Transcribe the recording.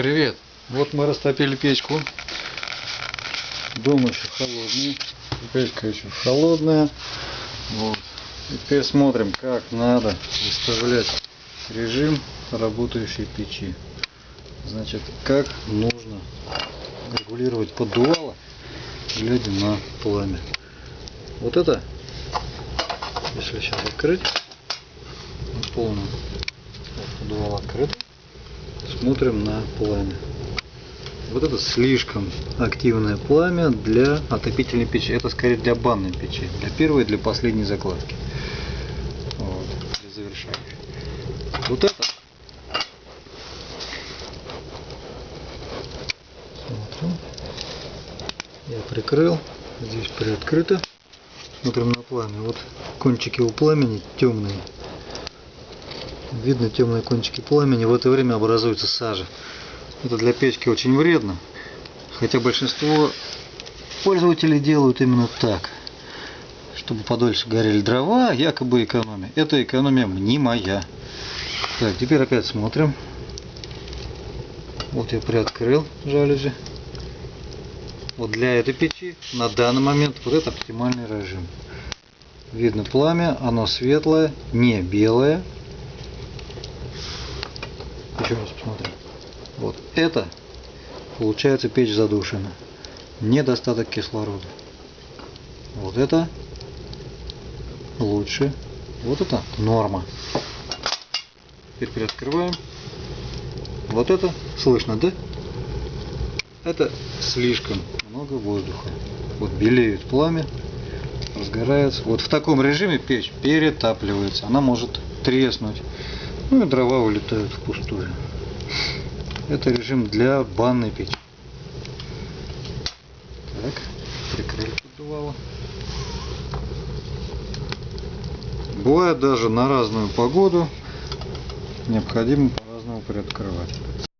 Привет! Вот мы растопили печку. Дом еще холодный. Печка еще холодная. Вот. Теперь смотрим, как надо выставлять режим работающей печи. Значит, как нужно регулировать поддувало, глядя на пламя. Вот это, если сейчас открыть, на поддувало открыто, смотрим на пламя. Вот это слишком активное пламя для отопительной печи. Это скорее для банной печи. Для первой и для последней закладки. Вот, для завершающей. Вот это. Смотрим. Я прикрыл. Здесь приоткрыто. Смотрим на пламя. Вот кончики у пламени темные. Видно темные кончики пламени. В это время образуется сажа. Это для печки очень вредно. Хотя большинство пользователей делают именно так. Чтобы подольше горели дрова, якобы экономия. Это экономия мнимая. Так, теперь опять смотрим. Вот я приоткрыл жалюзи. Вот для этой печи на данный момент вот это оптимальный режим. Видно пламя, оно светлое, не белое. Еще раз посмотрим. Вот это получается печь задушена. Недостаток кислорода. Вот это лучше. Вот это норма. Теперь приоткрываем. Вот это слышно, да? Это слишком много воздуха. Вот белеет пламя, разгорается. Вот в таком режиме печь перетапливается. Она может треснуть. Ну и дрова улетают впустую. Это режим для банной печи. Так, прикрыли поддувало. Бывает даже на разную погоду необходимо по-разному приоткрывать.